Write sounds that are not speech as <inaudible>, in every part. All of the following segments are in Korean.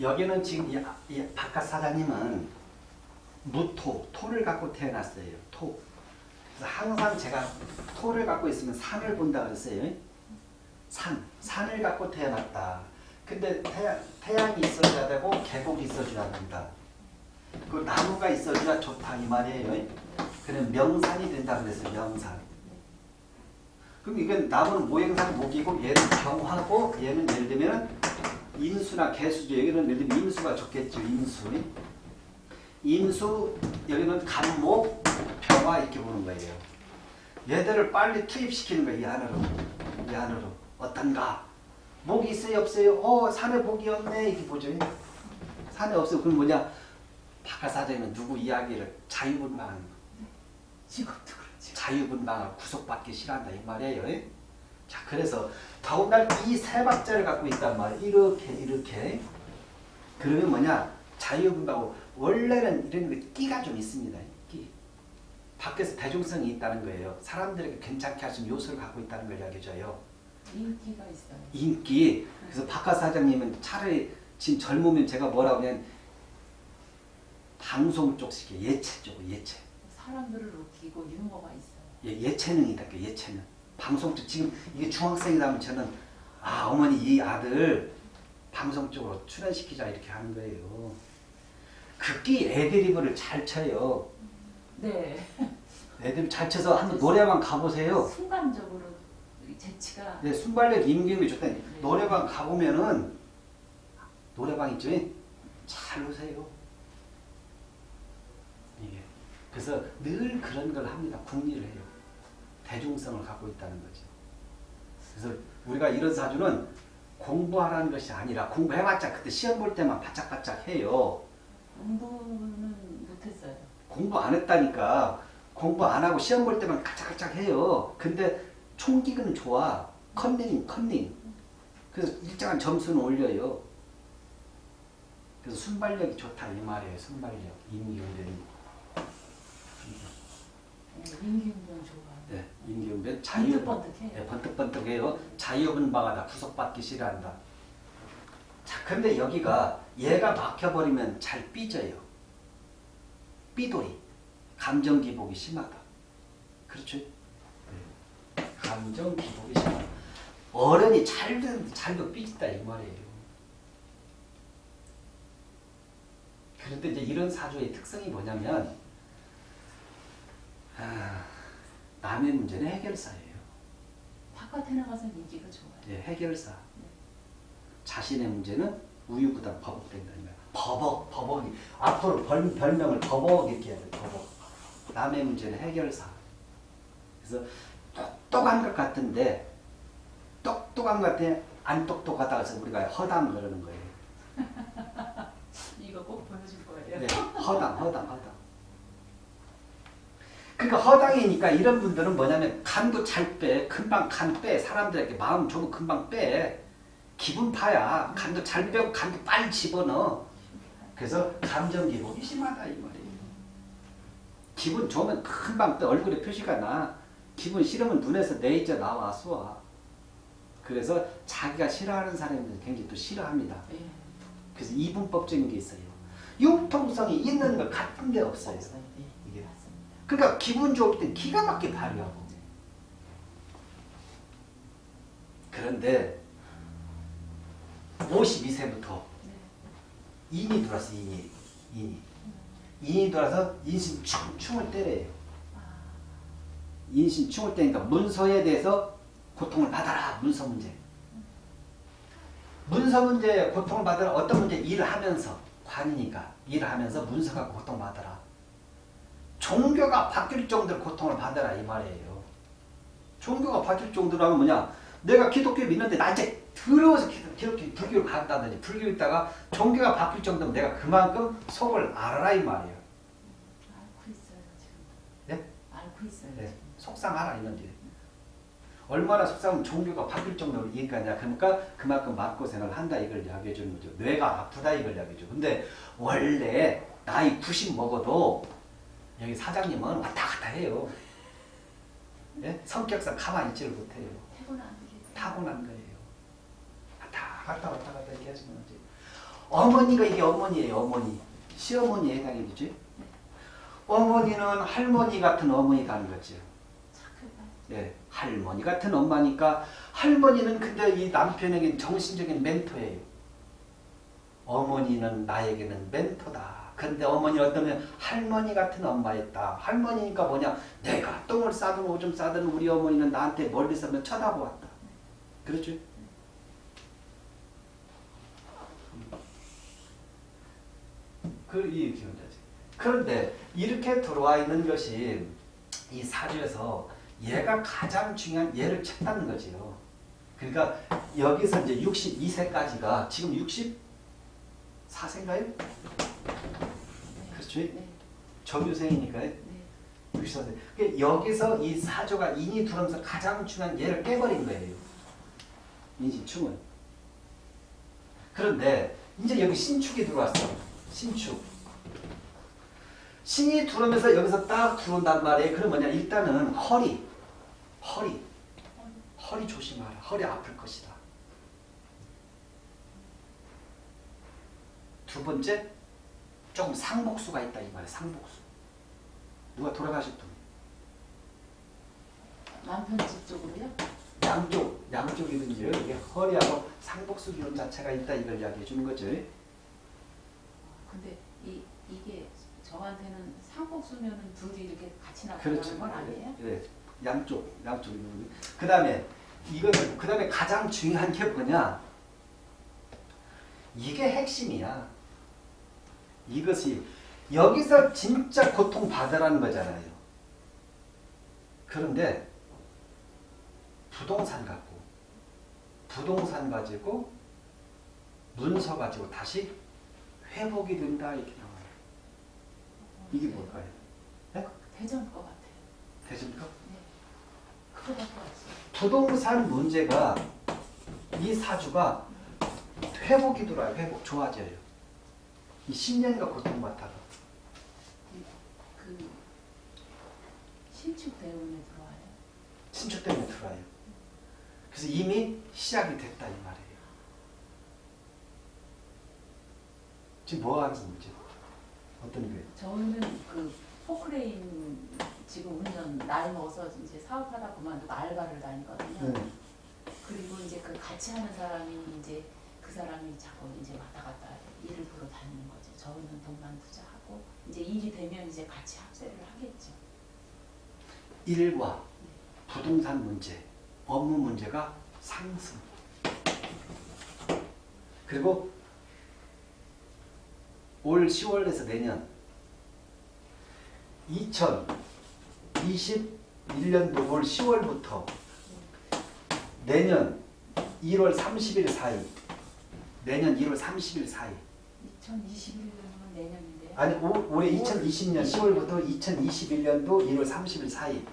여기는 지금 이, 이 바깥 사장님은 무토, 토를 갖고 태어났어요. 토. 그래서 항상 제가 토를 갖고 있으면 산을 본다 그랬어요. 산, 산을 갖고 태어났다. 근데 태양, 태양이 있어줘야 되고 계곡이 있어줘야 된다. 그 나무가 있어줘야 좋다 이 말이에요. 그럼 명산이 된다 그랬어요. 명산. 그럼 이건 나무는 모행산 목이고 얘는 병하고 얘는 예를 들면 인수나 개수죠. 여기는 예를 들면 인수가 좋겠죠. 인수. 인수 여기는 간목 병화 이렇게 보는 거예요. 얘들을 빨리 투입시키는 거예요. 이 안으로. 이 안으로. 어떤가? 목이 있어요? 없어요? 어 산에 목이 없네. 이렇게 보죠. 산에 없어요. 그럼 뭐냐? 바깥사장은 누구 이야기를 자유분방하는 거. 직업도 그렇죠. 자유분방을 구속받기 싫어한다 이 말이에요. 자 그래서 더군다나 이세 박자를 갖고 있단 말이에요. 이렇게 이렇게 그러면 뭐냐 자유분방 원래는 이런 게 끼가 좀 있습니다. 끼. 밖에서 대중성이 있다는 거예요. 사람들에게 괜찮게 할 수 있는 요소를 갖고 있다는 걸 이야기해줘요. 인기가 있어요. 인기. 그래서 바깥 사장님은 차라리 지금 젊으면 제가 뭐라고 하면 방송 쪽식의 예체 쪽으로 예체. 사람들을 웃기고 유머가 있어요. 예, 예체능이다. 그 예체능. 방송 쪽 지금 이게 중학생이다 하면 저는 아 어머니 이 아들 방송 쪽으로 출연시키자 이렇게 하는 거예요. 극기 애드리브를 잘 쳐요. 네. 애드립 잘 쳐서 한번 노래방 가보세요. 순간적으로 이 재치가 네, 순발력 임기음이 좋다. 노래방 가보면은 노래방 있죠? 잘 노세요. 이게 그래서 늘 그런 걸 합니다. 궁리를 해요. 대중성을 갖고 있다는 거죠. 그래서 우리가 이런 사주는 공부하라는 것이 아니라 공부해봤자 그때 시험 볼 때만 바짝바짝 해요. 공부는 못했어요. 공부 안 했다니까 공부 안 하고 시험 볼 때만 가짝가짝 해요. 근데 총기는 좋아. 컨닝, 컨닝. 그래서 일정한 점수는 올려요. 그래서 순발력이 좋다 이 말이에요. 순발력. 임기응변. 인기운동 좋아. 네, 임기응변 자유. 번뜩번뜩해요. 네, 번뜩번뜩해요. 자유분방하다. 구속받기 싫어한다. 자, 근데 여기가 얘가 막혀버리면 잘 삐져요. 삐돌이. 감정 기복이 심하다. 그렇죠? 네. 감정 기복이 심하다. 어른이 잘도 잘도 삐진다 이 말이에요. 그런데 이제 이런 사주의 특성이 뭐냐면 아, 남의 문제는 해결사예요. 바깥에 나가서 인기가 좋아요. 예, 해결사. 자신의 문제는 우유부단 버벅 된다. 버벅, 버벅이. 앞으로 벌, 별명을 버벅 이렇게 해야 돼, 버벅. 남의 문제는 해결사. 그래서 똑똑한 것 같은데, 똑똑한 것 같아, 안 똑똑하다 해서 우리가 허당 그러는 거예요. <laughs> 이거 꼭 보여줄 거예요. 네, 허당, 허당, 허당. 그러니까 허당이니까 이런 분들은 뭐냐면 간도 잘 빼, 금방 간 빼, 사람들에게 마음 좁으면 금방 빼. 기분 파야. 간도 잘 빼고 간도 빨리 집어넣어. 그래서 감정 기복이 심하다 이 말이에요. 기분 좋으면 금방 또 얼굴에 표시가 나. 기분 싫으면 눈에서 내이자 나와 쏘아. 그래서 자기가 싫어하는 사람들은 굉장히 또 싫어합니다. 예. 그래서 이분법적인 게 있어요. 융통성이 있는 것 같은데 없어요. 그러니까 기분 좋을 때 기가 막히게 발휘하고. 그런데 52세부터 네. 인이 들어왔어 인이. 인이. 인이 들어와서 인신 충, 충을 때려요. 아, 인신 충을 때니까 문서에 대해서 고통을 받아라. 문서 문제. 문서 문제에 고통을 받아라. 어떤 문제 일을 하면서 관이니까 일을 하면서 문서가 고통받아라. 종교가 바뀔 정도로 고통을 받아라 이 말이에요. 종교가 바뀔 정도로 하면 뭐냐? 내가 기독교 믿는데 나 이제 더러워서 기독- 기독교 불교를 간다든지 불교 있다가 종교가 바뀔 정도면 내가 그만큼 속을 알아라 이 말이에요. 알고 있어요 지금. 네? 알고 있어요. 네. 속상하라 이건지. 얼마나 속상하면 종교가 바뀔 정도로 이해가냐. 그러니까 그만큼 마음고생을 한다 이걸 이야기해 주는 거죠. 뇌가 아프다 이걸 이야기해 줘. 근데 원래 나이 90 먹어도 여기 사장님은 왔다 갔다 해요. 예? 성격상 가만히 있지를 못해요. 타고난 거예요. 왔다 갔다 왔다 갔다 이렇게 하시면 이제 어머니가 이게 어머니예요. 어머니. 시어머니에 해당이 되죠. 어머니는 할머니 같은 어머니가 하는 거죠. 네, 할머니 같은 엄마니까 할머니는 근데 이 남편에게 정신적인 멘토예요. 어머니는 나에게는 멘토다. 근데 어머니 어떠면 할머니 같은 엄마였다. 할머니니까 뭐냐? 내가 똥을 싸든 오줌 싸든 우리 어머니는 나한테 멀리서 면 쳐다보았다. 그렇죠? 그이 기운자지. 그런데 이렇게 들어와 있는 것이 이 사주에서 얘가 가장 중요한 얘를 찾다는 거지요. 그러니까 여기서 이제 62세까지가 지금 64세인가요? 그렇죠? 네. 정유생이니까요. 네. 64세. 그러니까 여기서 이 사조가 인이 들어오면서 가장 중요한 얘를 깨버린 거예요. 인신충은. 그런데 이제 여기 신축이 들어왔어. 신축. 신이 들어오면서 여기서 딱 들어온단 말이에요. 그럼 뭐냐? 일단은 허리. 허리. 허리 조심하라. 허리 아플 것이다. 두 번째, 조금 상복수가 있다 이 말이야. 상복수. 누가 돌아가실 분. 남편 집 쪽으로요? 양쪽, 양쪽이든지요. 이게 허리하고 상복수 기운 자체가 있다 이걸 이야기해 주는 거죠. 근데 이 이게 저한테는 상복수면은 둘이 이렇게 같이 그렇죠. 나타나는 건 아니에요? 네, 양쪽, 양쪽. 그 다음에 이거는 그 다음에 가장 중요한 게 뭐냐? 이게 핵심이야. 이것이 여기서 진짜 고통 받으라는 거잖아요. 그런데 부동산 갖고 부동산 가지고 문서 가지고 다시 회복이 된다 이렇게 나와요. 이게 뭘까요? 대전 거 같아요. 대신가? 네. 그거밖에 없어요. 부동산 문제가 이 사주가 회복이 들어와요. 회복 좋아져요. 이 10년간 고통받다가 그 신축 대운에 들어와요. 신축 때문에 들어와요. 그래서 이미 시작이 됐다 이 말이에요. 지금 뭐 하는 문제? 어떤 게? 저는 그 포크레인 지금 운전 나이 먹어서 이제 사업하다 그만두고 알바를 다니거든요. 네. 그리고 이제 그 같이 하는 사람이 이제 그 사람이 자꾸 이제 왔다 갔다 일을 보러 다니는 거죠. 저는 돈만 투자하고 이제 일이 되면 이제 같이 합세를 하겠죠. 일과 부동산 문제, 업무 문제가 상승. 그리고 올 10월에서 내년 2021년도 올 10월부터 내년 1월 30일 사이 내년 1월 30일 사이 2021년은 내년인데요. 아니 올- 올해 2020년 10월부터 2021년도 1월 30일 사이 30일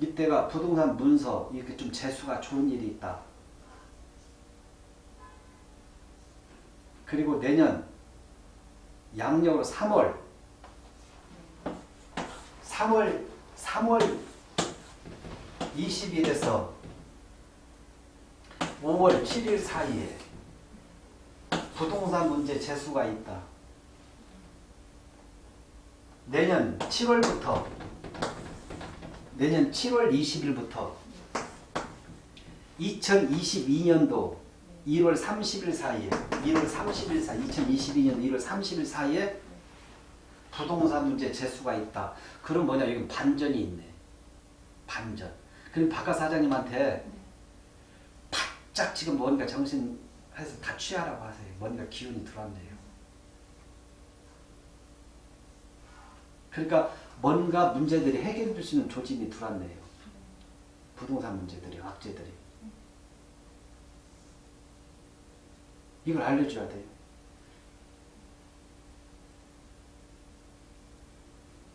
이때가 부동산 문서 이렇게 좀 재수가 좋은 일이 있다. 그리고 내년 양력으로 3월 3월 3월 20일에서 5월 7일 사이에 부동산 문제 재수가 있다. 내년 7월부터 내년 7월 20일부터 2022년도 1월 30일 사이에 1월 30일 사이 2022년 1월 30일 사이에 부동산 문제 재수가 있다. 그럼 뭐냐 여기 반전이 있네. 반전. 그럼 박하 사장님한테 바짝 지금 뭔가 정신 해서 다 취하라고 하세요. 뭔가 기운이 들어왔네요. 그러니까 뭔가 문제들이 해결될 수 있는 조짐이 들어왔네요. 부동산 문제들이, 악재들이. 이걸 알려줘야 돼요.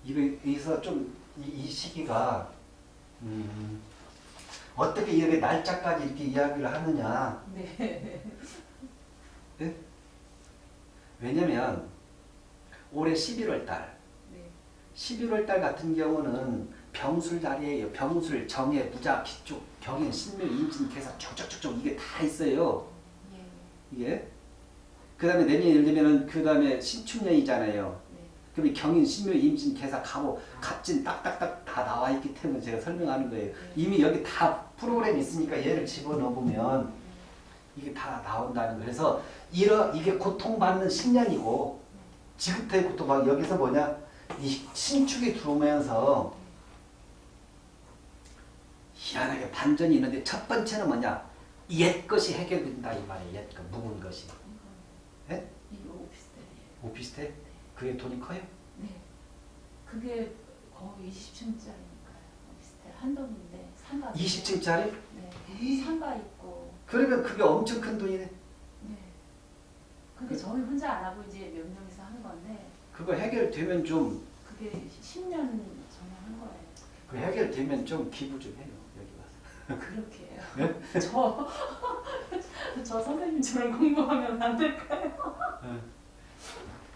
여기서 좀, 이, 이 시기가, 음, 어떻게 이렇게 날짜까지 이렇게 이야기를 하느냐. 네. 왜냐면, 올해 11월 달, 네. 11월 달 같은 경우는 병술 달이에요. 병술, 정해, 무자, 기축, 경인, 신묘, 임진, 계사 쭉쭉쭉쭉 이게 다 있어요. 예. 이게. 그 다음에 내년 예를 들면은 그 다음에 신축년이잖아요. 네. 그럼 이 경인, 신묘, 임신, 개사, 갑오, 갑진 딱딱딱 다 나와 있기 때문에 제가 설명하는 거예요. 이미 여기 다 프로그램 있으니까 얘를 집어넣으면 이게 다 나온다는 거예요. 그래서 이러, 이게 고통받는 10년이고 지금부터의 고통받 여기서 뭐냐 이 신축이 들어오면서 희한하게 반전이 있는데 첫 번째는 뭐냐 옛 것이 해결된다 이 말이에요. 옛 것, 묵은 것이. 예? 이거 오피스텔이에요. 오피스텔? 그게 돈이 커요? 네. 그게 거의 20층짜리니까요. 오피스텔 한 동인데 상가. 20층짜리? 네. 상가 있고. 그러면 그게 엄청 큰 돈이네. 네. 근데 저희 혼자 안 하고 이제 몇 명이서 하는 건데 그거 해결되면 좀, 그게 10년 전에 한 거예요. 그 해결되면 좀 기부 좀 해요. 여기 와서. 그렇게 해요. 네? <laughs> 저, <laughs> 저 선생님처럼 공부하면 안 될까요?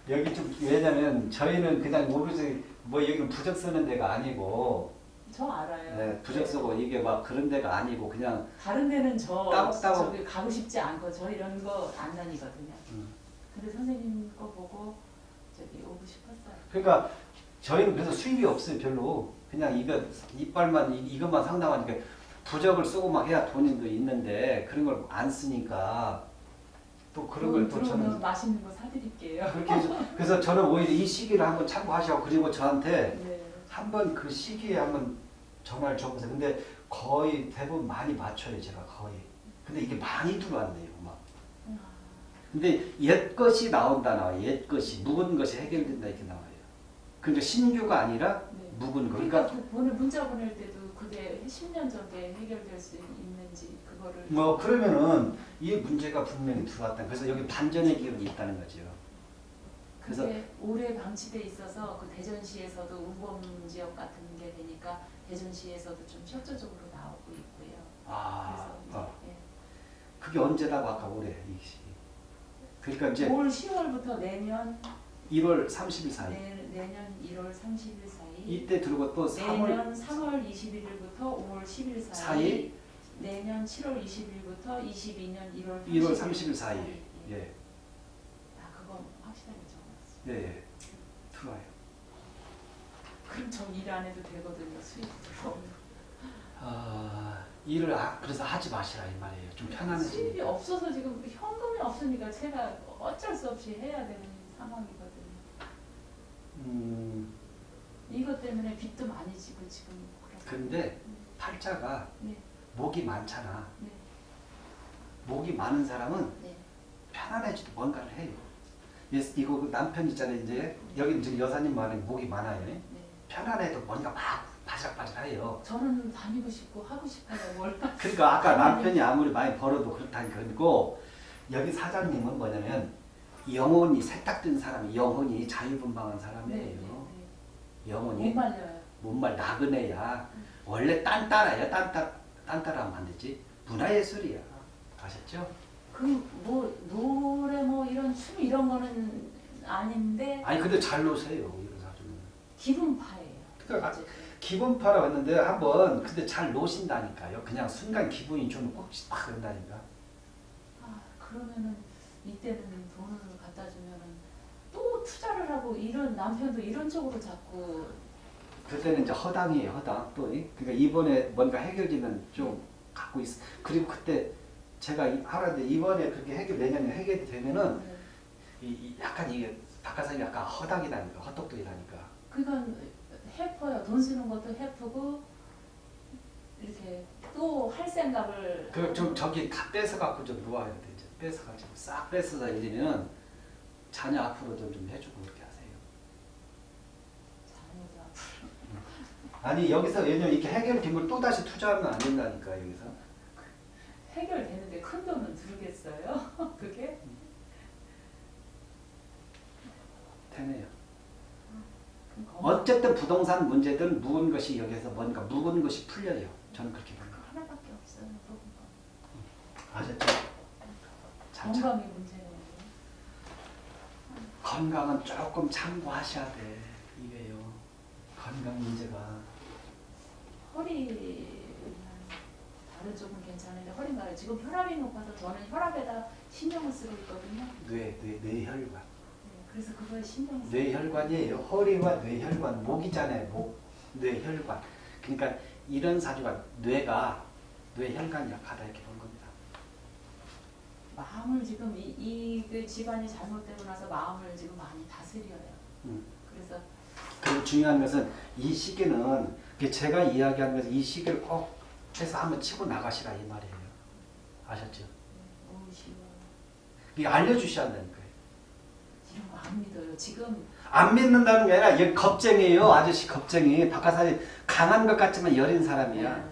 여기 좀, 왜냐면 저희는 그냥 모르지, 뭐 여기 부적 쓰는 데가 아니고, 저 알아요. 네, 부적 쓰고 이게 막 그런 데가 아니고 그냥, 다른 데는 저 따박따박. 저기 가고 싶지 않고 저 이런 거 안 다니거든요. 음. 근데 선생님 거 보고 저기 오고 싶었어요. 그러니까 저희는 그래서 수입이 없어요, 별로. 그냥 이거, 이빨만, 이- 이것만 상당하니까 부적을 쓰고 막 해야 돈이 또 있는데, 그런 걸 안 쓰니까, 또 그런 걸또 들어오면 저는. 맛있는 거 사드릴게요. 그렇게 해서, 그래서 저는 오히려 이 시기를 한번 참고하시고, 그리고 저한테 네. 한번 그 시기에 한번 전화를 줘보세요. 근데 거의 대부분 많이 맞춰요, 제가 거의. 근데 이게 많이 들어왔네요, 막. 아, 근데 옛 것이 나온다 나와요. 옛 것이 묵은 것이 해결된다 이렇게 나와요. 그러니까 신규가 아니라 네. 묵은 거. 그러니까 그러니까 그 보내 문자 보낼 때도 그게 10년 전에 해결될 수 있는지 그거를 뭐 그러면은 이 문제가 분명히 들어왔다. 그래서 여기 반전의 기운이 있다는 거죠. 그래서 그게 오래 방치돼 있어서 그 대전시에서도 우범 지역 같은 게 되니까 대전시에서도 좀 협조적으로 나오고 있고요. 아, 그래서 어. 이제 그게 언제라고 아까 올해 이 시기. 그러니까 예. 이제 올 10월부터 내년 1월 30일 사이 내, 내년 1월 30일 사이 이때 들고 또 3월 내년 3월 21일부터 5월 10일 사이, 사이? 내년 7월 20일부터 22년 1월 30일, 1월 30일 사이. 예. 예, 아 그건 확실하게 적어놨어요. 예, 예. 들어와요. 그럼 저일안 해도 되거든요. 수입 들어오면. 아, 일을 아, 그래서 하지 마시라 이 말이에요. 좀 수입이 편안해지니까. 없어서 지금 현금이 없으니까 제가 어쩔 수 없이 해야 되는 상황이거든요. 음, 이것 때문에 빚도 많이 지고 지금 그렇고. 근데 팔자가 네, 목이 많잖아. 네, 목이 많은 사람은 네. 편안해지도 뭔가를 해요. 예, 이거 그 남편 있잖아요. 이제 여기 지금 여사님 말에 목이 많아요. 네. 편안해도 뭔가 막 바삭바삭해요. 저는 다니고 싶고 하고 싶어요. 뭘 그러니까 아까 남편이 아무리 많이 벌어도 그렇다니까 그리고 여기 사장님은 뭐냐면 영혼이 세탁된 사람이 영혼이 자유분방한 사람이에요. 못 영혼이 말려요. 못말 나그네야. 원래 딴따라야. 딴따 딴따라 하면 안 되지. 문화예술이야. 아셨죠? 그뭐 노래 뭐 이런 춤 이런 거는 아닌데 아니 근데 잘 노세요 이런 사람은. 기분파예요. 그러니까 어쨌든. 기분파라 왔는데 한번 근데 잘 노신다니까요. 그냥 순간 기분이 좀꼭팍 그런다니까. 아 그러면은 이때는 돈을 갖다 주면은 또 투자를 하고 이런 남편도 이런 쪽으로 자꾸 그때는 이제 허당이에요 허당 또. 이? 그러니까 이번에 뭔가 해결되면 좀 갖고 있어. 그리고 그때 제가 이- 하라는데 이번에 그렇게 해결 내년에 해결이 되면은 네. 이, 이 약간 이게 박하사님 약간 허당이라니까 헛똑똑이라니까. 그러니까 해퍼요. 돈 쓰는 것도 해프고 이렇게 또 할 생각을 그좀 저기 다 뺏어 갖고 좀 놓아야 돼 이제 뺏어 가지고 싹 뺏어서 이제는 자녀 앞으로도 좀 해주고 그렇게 하세요. 자녀도 앞으로 아니 여기서 왜냐면 이렇게 해결된 걸 또 다시 투자하면 안 된다니까 여기서. 해결되는데 큰 돈은 들겠어요? <laughs> 그게 되네요. 어쨌든 부동산 문제든 묵은 것이 여기서 뭔가 묵은 것이 풀려요. 저는 그렇게 봅니다. 그거 하나밖에 없어요. 아셨죠? 건강의 문제는 건강은 조금 참고하셔야 돼. 이게요. 건강 문제가. 허리 다른 쪽은 괜찮은데 허리가 지금 혈압이 높아서 저는 혈압에다 신경을 쓰고 있거든요. 뇌, 뇌, 뇌혈관. 네, 그래서 그거에 신경을 쓰고 뇌혈관이에요. 허리와 뇌혈관, 목이잖아요. 목, 뇌혈관. 그러니까 이런 사주가 뇌가 뇌혈관이 약하다 이렇게 본 겁니다. 마음을 지금 이, 이 그 집안이 잘못되고 나서 마음을 지금 많이 다스려요. 음. 그래서 그리고 중요한 것은 이 시기는 그 제가 이야기하는 것은 이 시기를 꼭 해서 한번 치고 나가시라 이 말이에요. 아셨죠? 쉬워. 이게 알려주셔야 한다니까요. 이런 거안 믿어요. 지금 안 믿는다는 게 아니라 얘 겁쟁이에요. 아저씨 겁쟁이. 박하사님 강한 것 같지만 여린 사람이야. 네.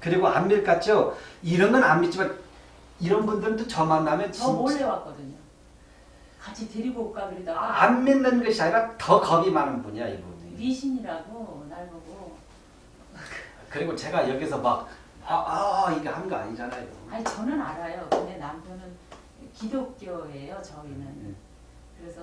그리고 안 믿 같죠? 이런 건 안 믿지만 이런 분들도 저 만나면 저 몰래 왔거든요. 같이 데리고 올까 그러다가 안 믿는 것이 아니라 더 겁이 많은 분이야 이분이. 미신이라고 날 보고 그리고 제가 여기서 막 아, 아 이게 한 거 아니잖아요. 아니 저는 알아요. 근데 남편은 기독교예요. 저희는 네. 그래서